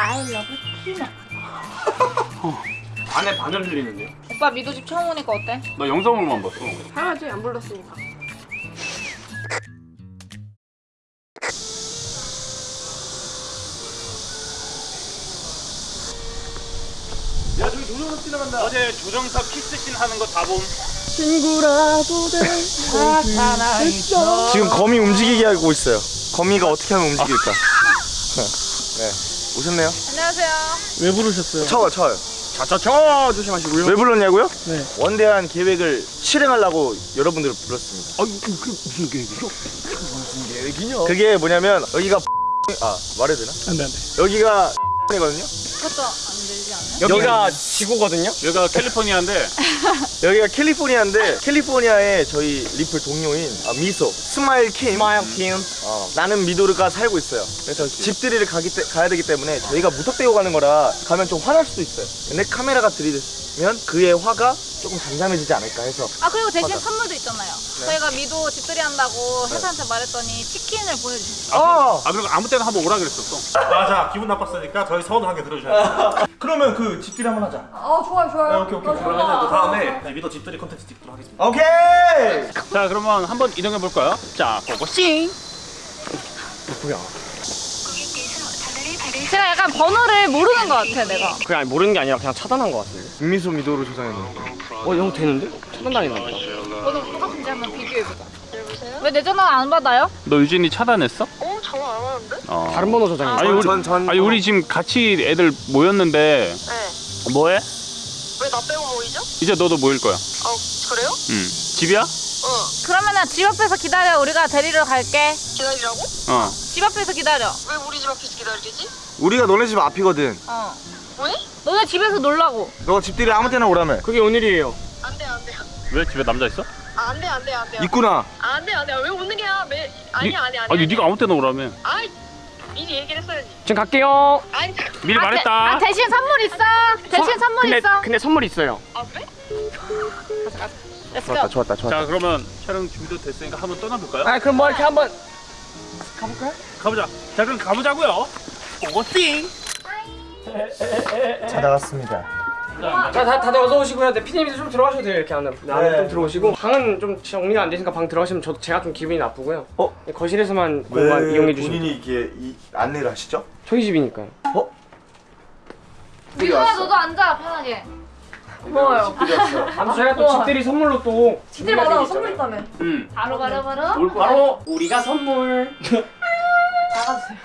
I love 티나. 안에 바늘 흘리는데요? 오빠 미도 집 처음 오니까 어때? 나 영상으로만 봤어. 당연하지 안 불렀으니까. 야 저기 조정석 지나간다 어제 조정석 키스씬 하는 거 다 봄. 지금 거미 움직이게 하고 있어요. 거미가 어떻게 하면 움직일까? 네. 오셨네요? 안녕하세요. 왜 부르셨어요? 쳐요, 쳐요. 자자자 조심하시고요 왜 불렀냐고요? 네. 원대한 계획을 실행하려고 여러분들을 불렀습니다. 아유 그, 그 무슨 계획이죠? 무슨 계획이냐? 그게 뭐냐면 여기가 아 말해도 되나? 안돼 안돼 여기가 이거든요. 그것도 안 되지 않아요? 여기가 지구거든요. 여기가 캘리포니아인데. 여기가 캘리포니아인데 캘리포니아의 저희 리플 동료인 아, 미소 스마일 킴. 스마일 킴. 어, 나는 미도르가 살고 있어요. 그래서 집들이를 가기 때, 가야 되기 때문에 저희가 무턱대고 가는 거라 가면 좀 화날 수도 있어요. 근데 카메라가 들이대 면 그의 화가 조금 잠잠해지지 않을까 해서 아 그리고 대신 맞아. 선물도 있잖아요. 네. 저희가 미도 집들이 한다고 회사한테 말했더니 치킨을 보내주셨어요. 아, 아 그리고 아무 때나 한번 오라 그랬었어. 맞아 기분 나빴으니까 저희 서운 하게 들어주셔야 돼 그러면 그 집들이 한번 하자 어 좋아요 좋아요. 네, 오케이 오케이 그러면 그 다음에 미도 집들이 콘텐츠 찍도록 하겠습니다 오케이 자 그러면 한번 이동해 볼까요? 자 고고싱. 약간 번호를 모르는 것 같아 내가. 그냥 모르는 게 아니라 그냥 차단한 것 같은데 김미소 미도를 조정했는데 어형 되는데? 차단당했나 보다 번호 똑같은지 한번 비교해보자. 왜 내 전화 안 받아요? 너 유진이 차단했어? 어 전화 안 하는데? 어. 다른 번호 저장했어 아니 우리 전- 전- 아니 우리 지금 같이 애들 모였는데 네. 뭐해? 왜 나 빼고 모이죠? 이제 너도 모일 거야. 어 그래요? 응. 집이야? 어 그러면은 집 앞에서 기다려. 우리가 데리러 갈게. 기다리라고? 어. 집 앞에서 기다려. 왜 우리 집 앞에서 기다리지? 우리가 너네 집 앞이거든 어. 왜? 너네 집에서 놀라고. 너 집들이 아무 때나 오라며 그게 오늘이에요 안 돼 안 돼 왜 집에 남자 있어? 안돼 안 돼 안 돼 있구나 안돼 안 돼 왜 오늘이야 매 아니 야 아니야 아니 네가 아무 때나 오라며. 아이 미리 얘기를 했어야지 지금 갈게요 아니 미리 아, 대, 말했다. 아 대신 선물 있어. 대신 선물 근데, 있어. 근데 선물 있어요 아 그래? Let's 좋았다. 좋았다 좋았다 자 그러면 촬영 준비도 됐으니까 한번 떠나볼까요? 아 그럼 뭐 이렇게 한번 가보자. 자 그럼 가보자고요. 고고싱. 찾아왔습니다 자, 다, 다들 어서 오시고요. 네, 피디님도 좀 들어가셔도 돼요. 이렇게 안에. 네, 안에 네. 좀 들어오시고. 방은 좀 정리가 안 되니까 방 들어가시면 저도 제가 좀 기분이 나쁘고요. 어? 네, 거실에서만 공간 이용해 주시면 본인이 이렇게 이 안내를 하시죠? 저희 집이니까요. 어? 미도야 너도 앉아 편하게. 고마워요 아무튼 저희가 또 집들이 선물로 또 집들 받아 선물 있다며 응. 바로 바로 바로. 올. 바로 우리가 선물. 나가주세요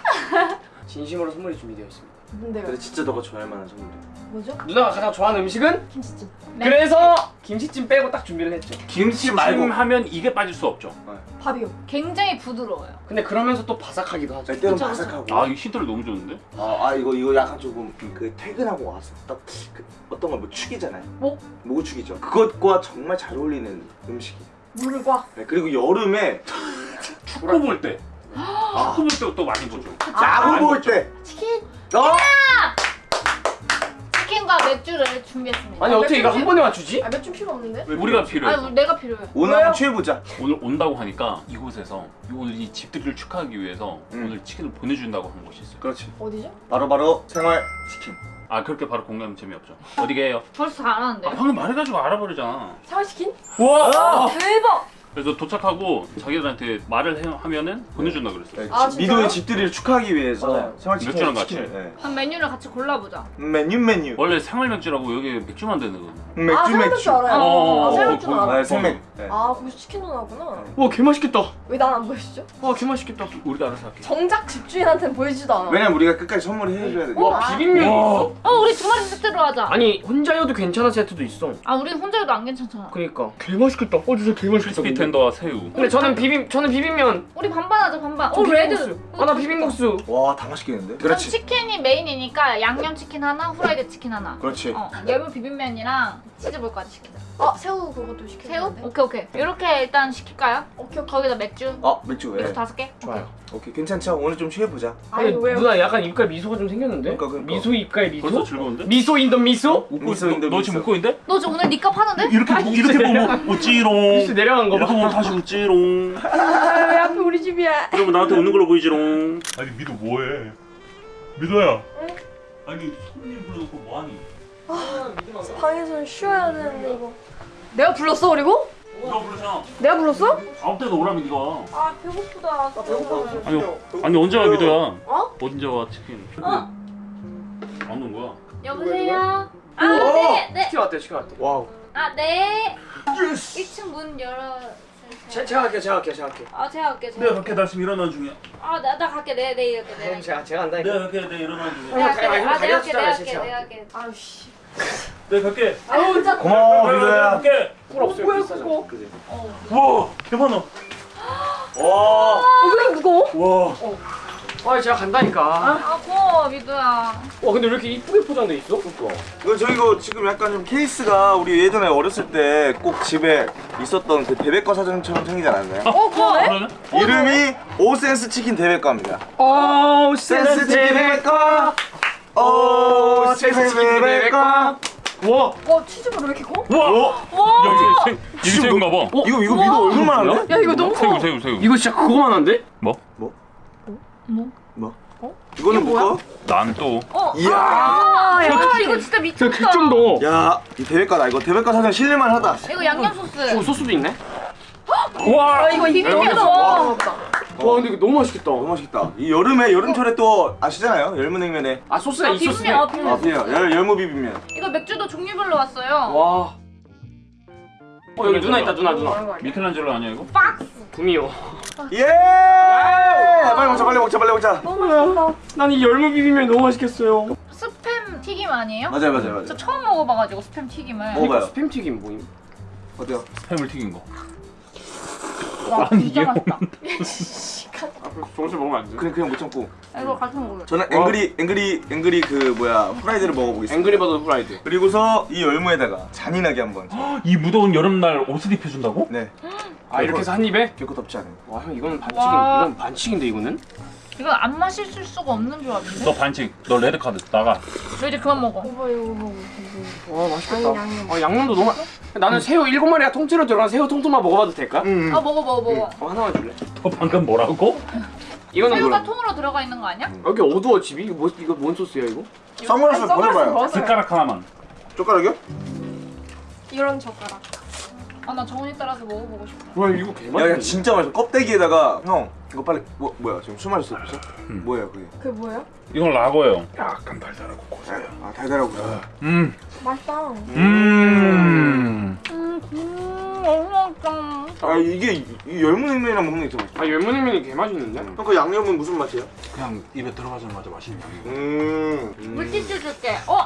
진심으로 선물이 준비되어 있습니다. 뭔데요? 근데 진짜 너가 좋아할 만한 선물이야 뭐죠? 누나가 가장 좋아하는 음식은? 김치찜 네. 그래서 김치찜 빼고 딱 준비를 했죠. 김치 말고 하면 이게 빠질 수 없죠. 밥이요 굉장히 부드러워요. 근데 그러면서 또 바삭하기도 하죠. 그쵸, 바삭하고 아 이거 힌트를 너무 좋은데? 아, 아 이거 이거 약간 조금 그 퇴근하고 와서 딱 그 어떤 걸뭐 축이잖아요. 목? 목을 축이죠. 그것과 정말 잘 어울리는 음식이에요. 물과 네, 그리고 여름에 축구 볼 때. 축구 볼때또 많이 보죠. 야구 볼 때. 치킨 어? 치킨과 맥주를 준비했습니다. 아니 어떻게 이거 한 번에 맞추지? 아몇좀 필요 없는데? 우리가 필요해. 아니, 내가 필요해. 오늘 한번 취해보자. 오늘 온다고 하니까 이곳에서 오늘 이 집들이를 축하하기 위해서 음. 오늘 치킨을 보내준다고 한 곳이 있어요. 그렇지. 어디죠? 바로 바로 생활 치킨. 아 그렇게 바로 공개하면 재미없죠. 어디게요? 벌써 다 알았는데. 아, 방금 말해가지고 알아버리잖아. 생활 치킨? 와! 대박! 그래서 도착하고 자기들한테 말을 해, 하면은 보내준다 그랬어. 네, 아? 미도의 집들이를 축하하기 위해서. 생활 치킨 맥주랑 같이. 네. 그럼 메뉴를 같이 골라보자. 메뉴 메뉴. 원래 생활 맥주라고 여기 맥주만 되는 거거든. 맥주 아 맥주. 알아요 어, 아 어, 생맥주는 어, 알아 네, 생맥. 네. 아 거기서 치킨도 나구나 와 개 맛있겠다. 왜 난 안 보여주죠? 와 개 맛있겠다. 우리도 알아서 할게. 정작 집주인한테는 보여주지도 않아 왜냐면 우리가 끝까지 선물을 해줘야 돼. 와 비빔면 있어? 어 우리 두 마리 세트로 하자. 아니 혼자여도 괜찮은 세트도 있어. 아 우리는 혼자여도 안 괜찮잖아. 그러니까 개 맛있겠다. 어 진짜 개 맛있겠다. tender와 새우. 근데 저는 비빔 저는 비빔면. 우리 반반 하자 반반. 저어 red. 아나 비빔국수. 와, 다 맛있겠는데? 전 그렇지. 치킨이 메인이니까 양념 치킨 하나, 후라이드 치킨 하나. 그렇지. 어 열무 비빔면이랑 치즈볼까지 시키자. 아 새우 그것도 시켜야 새우? 오케이 오케이. 이렇게 일단 시킬까요? 오케이 오케이 거기다 맥주. 아, 맥주 왜? 맥주 다섯 개. 좋아요. 오케이, 괜찮죠? 오늘 좀 취해보자. 아니 아니 왜요? 누나 약간 입가에 미소가 좀 생겼는데? 그러니까, 그러니까. 미소 입가에 미소? 벌써 즐거운데? 미소 in the 미소? 웃고 미소 있어. in the 너. 지금 웃고 있는데? 너 지금 오늘 니값 하는데? 이렇게 이렇게 보면 웃지롱. 미소 내려간 거 이렇게 봐. 보면 다시 웃지롱. 아왜 앞에 우리 집이야 그러면 나한테 웃는 걸로 보이지롱. 아니 미도 뭐해 미도야 아니 손님 불러놓고 뭐하니? 방에서 쉬어야 되는데 이거. 내가 불렀어 그리고? 누가 부르잖아. 내가 불렀어? 아무 때나 오라며 네가. 아 배고프다. 배고파. 아니 아니 언제 와 미도야? 어? 언제 와 치킨? 어. 안 오는 거야? 여보세요? 아, 네, 네. 치킨 왔대 치킨 왔대 wow. 아, 네. 1층 문 열어. 제, 제가 할게요 제가 할게요 제가 할게요 아, 제가 할게요. 제가. 내가 갈게 나 지금 일어나는 중이야. 아, 나, 나 갈게. 네, 네, 이렇게. 네. 그럼 제가 제가 한다니까 내가 갈게 내가 일어나는 중이야. 내가 할게. 아, 아, 내가 할게. 가려주잖아, 내가 할게. 할게. 아우씨. 내가 갈게. 아우 진짜. 고마워 미도야. 갈게. 꿀 없어요 뭐야, 그거? 그지 와 대박 나. 와. 왜 무거워? 와. 아 제가 간다니까 아, 고마워, 미도야. 와 근데 왜 이렇게 이쁘게 포장돼 있어? 이거 저 이거 지금 약간 좀 케이스가 우리 예전에 어렸을 때 꼭 집에 있었던 그 대백과 사전처럼 생기지 않았나요? 어, 그러네? 그러네? 이름이 오센스 치킨 대백과입니다. 오 센스 치킨 대백과. 오 센스 치킨 대백과. 와어 치즈가 왜 이렇게 커? 와. 오. 야 이거 생 이거 봐. 이거 이거 얼마나 많은데? 야 이거 너무 새우 커. 새우 새우. 이거 진짜 그거만 한데? 뭐? 뭐? 이거는 뭐야? 난 또. 이야. 아, 야, 이거 진짜 저 미쳤다. 극정도 야, 이 대백과다. 이거 대백과 사전 실례만 하다. 이거 양념 소스. 오 소스도 있네 와. 아 이거 비빔면서. 와. 와 근데 이거 너무 맛있겠다 너무 맛있겠다. 이 여름에 여름철에 또 아시잖아요. 열무냉면에. 아 소스가 아, 이 소스네 비빔면. 아, 비빔면. 아, 열 열무 비빔면. 이거 맥주도 종류별로 왔어요. 와 어, 여기 누나 있다 누나 누나 미켈란젤로 아니야 이거? 박스. 구미호 예! 빨리 먹자, 빨리 먹자, 빨리 먹자. 너무 맛있다. 난이 열무 비빔면 너무 맛있겠어요 스팸 튀김 아니에요? 맞아요, 맞아요, 맞아요. 저 처음 먹어봐가지고 스팸 튀김을. 먹어봐요. 스팸 튀김 뭐임? 어때요? 스팸을 튀긴 거. 와, 아니, 진짜 이게 맛있다. 아 정신 먹으면 안 돼? 그냥 그냥 못 참고. 이거 같이 먹어요. 저는 angry angry angry 그 뭐야 프라이드를 먹어보겠습니다. 앵그리버드 후라이드 그리고서 이 열무에다가 잔인하게 한번. 이 무더운 여름날 옷을 입혀준다고? 네. 아 이렇게 해서 한 입에? 결코 덥지 않아요. 와 형 이거는 반칙인 와. 이건 반칙인데 이거는? 이거 안 마실 수가 없는 조합인데? 너 반칙. 너 레드 카드 나가. 저 이제 그만 먹어. 이거 이거 먹어. 와 맛있겠다 아니, 양념. 아 양념도 너무 맛- 나는 새우 일곱 마리가 통째로 들어간 새우 통통만 먹어봐도 될까? 음. 아 먹어 먹어 먹어. 어 하나만 줄래? 너 방금 뭐라고? 이거는 새우가 뭐야? 통으로 들어가 있는 거 아니야? 여기 어두워 집이 이거 뭐 이거 뭔 소스야 이거? 선글라스 벗어봐요. 숟가락 하나만. 젓가락이요? 이런 젓가락. 아 나 정훈이 따라서 먹어보고 싶어. 와 이거 야, 개맛있네 야 진짜 맛있어. 껍데기에다가 형 이거 빨리 뭐 뭐야 지금 술 마셨어 벌써? 뭐예요 그게? 그게 뭐예요? 이건 라거예요. 약간 달달하고 고소해요. 아 달달하고. 음. 맛있다. 음. 음, 음 너무 맛있다. 아 이게 열무냉면이랑 먹는 게 진짜 맛있어. 아 열무냉면이 개맛있는데? 형그 양념은 무슨 맛이에요? 그냥 입에 들어가자마자 맛있는 양이고. 음. 음. 물티슈 줄게. 어?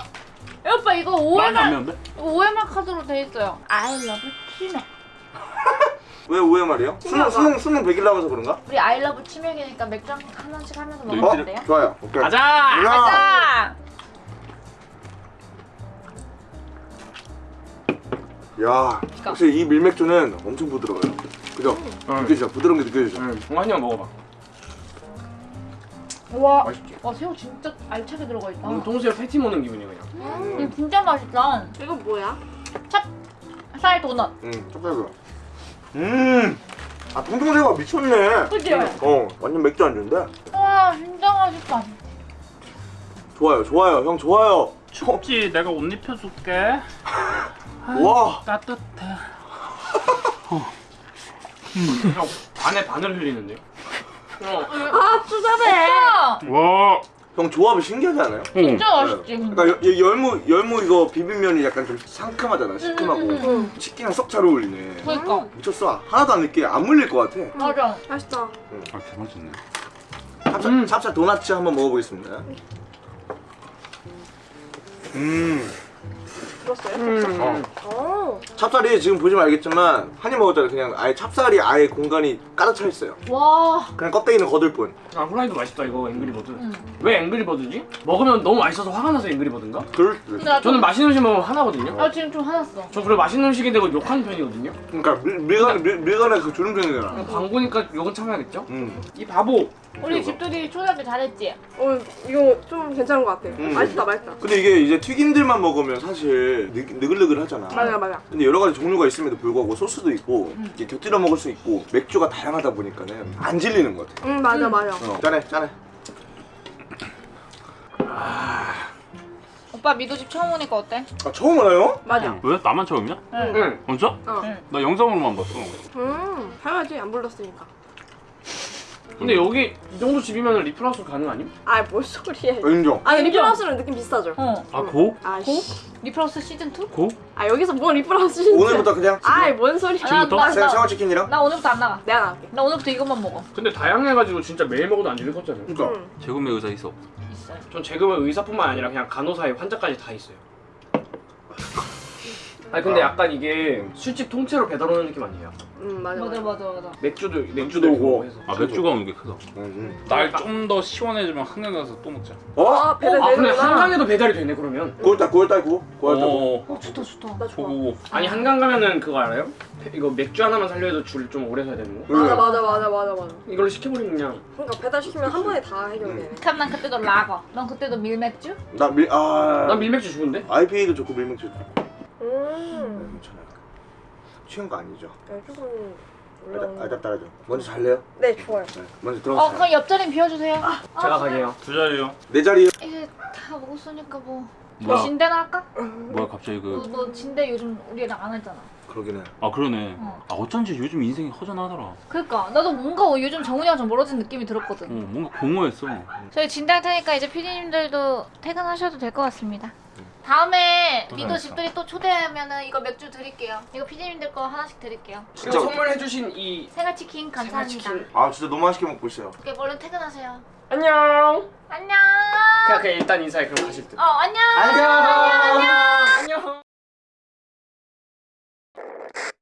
야, 오빠 이거? 이거 OMR 카드로 돼 있어요. I love 치맥. 왜 오해 말이에요? 수능 수능 수능 100일 남아서 그런가? 우리 love 치맥이니까 맥주 한 하나씩 하면서 너 먹으면 어? 안 돼요? 좋아요. 오케이. 가자! 야. 가자. 야, 역시 이 밀맥주는 엄청 부드러워요. 그죠? 응. 느껴지죠? 부드러운 게 느껴지죠? 응, 응 한입 먹어봐 와, 맛있지? 와 새우 진짜 알차게 들어가 있다. 오늘 통새우 패티 먹는 기분이야 그냥 음, 진짜 맛있다. 이거 뭐야? 찹 쌀 도넛. 응, 촉촉해요. 음, 아 통통새우가 미쳤네. 그치? 어, 완전 맥주 안주인데. 와 진짜 맛있다. 좋아요, 좋아요, 형 좋아요. 춥지? 내가 옷 입혀줄게. 와, 따뜻해. 형 반에 반을 흘리는데요? 어. 아 추잡해. 진짜, 와. 형 조합이 신기하지 않아요? 진짜 맛있지. 근데. 그러니까 여- 여- 열무 열무 이거 비빔면이 약간 좀 상큼하잖아, 시큼하고. 음, 음, 치킨이랑 썩 잘 어울리네. 그러니까 미쳤어. 하나도 안 느끼해. 안 물릴 것 같아. 맞아. 맛있다. 아 개맛있네. 찹쌀, 음. 찹쌀 도넛츠 한번 먹어보겠습니다. 음, 들었어요? 음. 어. 어. 찹쌀이 지금 보시면 알겠지만 한 입 먹었잖아요. 그냥 아예 찹쌀이 아예 공간이 가득 차 있어요. 와. 그냥 껍데기는 거들 뿐. 아 후라이드 맛있다 이거 앵그리버드 음. 왜 앵그리버드지? 먹으면 너무 맛있어서 화가 나서 앵그리버드인가? 그럴 수도 있어. 저는 맛있는 음식 먹으면 화나거든요 나 지금 좀 화났어. 저 그래 맛있는 음식이 되고 욕하는 편이거든요 그러니까 밀, 밀간에 밀, 밀간에 그 주름편이잖아. 광고니까 욕은 참아야겠죠? 음. 이 바보 우리 집들이 초등학교 잘했지. 어 이거 좀 괜찮은 것 같아. 음. 맛있다 맛있다. 근데 이게 이제 튀김들만 먹으면 사실 느, 느글느글하잖아. 맞아 맞아. 근데 여러 가지 종류가 있음에도 불구하고 소스도 있고 이게 곁들여 먹을 수 있고 맥주가 다양하다 보니까는 안 질리는 것 같아. 응 맞아 음. 맞아. 어, 짠해, 짠해. 오빠 미도 집 처음 오니까 어때? 아 처음 알아요? 맞아. 왜? 나만 처음이야? 응. 진짜? 어. 응. 나 영상으로만 봤어. 음, 당연하지. 안 불렀으니까. 근데 여기 이 정도 집이면 리플하우스 가능 아님? 아, 뭔 소리야. 인정. 아, 리플하우스는 느낌 비슷하죠? 어. 아 go? 아, go? 씨. 리플하우스 시즌 2? go? 아, 여기서 뭔 리플하우스 진짜. 오늘부터 그냥 아이, 뭔 소리야. 나, 지금부터? 나, 생- 나, 생화치킨이랑? 나 오늘부터 안 나가. 내가 나갈게. 나 오늘부터 이것만 먹어. 근데 다양해가지고 진짜 매일 먹어도 안 질릴 것 같잖아요. 그러니까 응. 재구매 의사 있어. 있어요. 전 지금은 의사뿐만 아니라 그냥 간호사에 환자까지 다 있어요. 아니 근데 약간 이게 술집 통째로 배달 오는 느낌 아니에요? 음, 맞아. 맞아 맞아. 맞아. 맥주도 맥주도 오고. 아 맥주가 오는 게 크다. 음. 날좀 더 시원해지면 한강 가서 또 먹자. 어? 아, 배달 아 근데 되는구나. 한강에도 배달이 되네 그러면. 9월달 9월달 9 9월달 9 어. 어 좋다 좋다. 나 좋아. 고고. 아니 한강 가면은 그거 알아요? 이거 맥주 하나만 살려도 줄 좀 오래 서야 되는 거? 맞아, 맞아, 맞아, 맞아, 맞아. 이걸로 시켜버리면 그냥 그러니까 배달 시키면 한 번에 다 해결되네. 그럼 난 그때도 라거. 넌 그때도 밀맥주? 나 밀 아 난 밀맥주 좋은데? IPA도 좋고 밀맥주도 좋고 음. 괜찮아요 취한 거 아니죠? 네, 조금 알다 올라오는. 따라줘 먼저 잘래요? 네, 좋아요. 네 먼저 어 들어가세요 그럼 옆자리 비워주세요. 제가 가게요 두 자리요. 내 자리요 이게 다 먹었으니까 뭐. 뭐야? 진대나 할까? 뭐야 갑자기 너, 그. 너 진대 요즘 우리랑 안 했잖아. 그러긴 해 아 그러네. 어. 아 어쩐지 요즘 인생이 허전하더라. 그러니까 나도 뭔가 요즘 정훈이랑 좀 멀어진 느낌이 들었거든. 어 뭔가 공허했어. 저희 진대 할 테니까 이제 피디님들도 퇴근하셔도 될 것 같습니다. 다음에 미도. 집들이 또 초대하면은 이거 맥주 드릴게요. 이거 피디님들 거 하나씩 드릴게요. 진짜 선물해주신 이 생활치킨 감사합니다. 생활치킨. 아 진짜 너무 맛있게 먹고 있어요 오케이, 얼른 퇴근하세요. 안녕 안녕. 그냥, 그냥 일단 인사해 그럼 가실 듯 어, 안녕. 안녕 안녕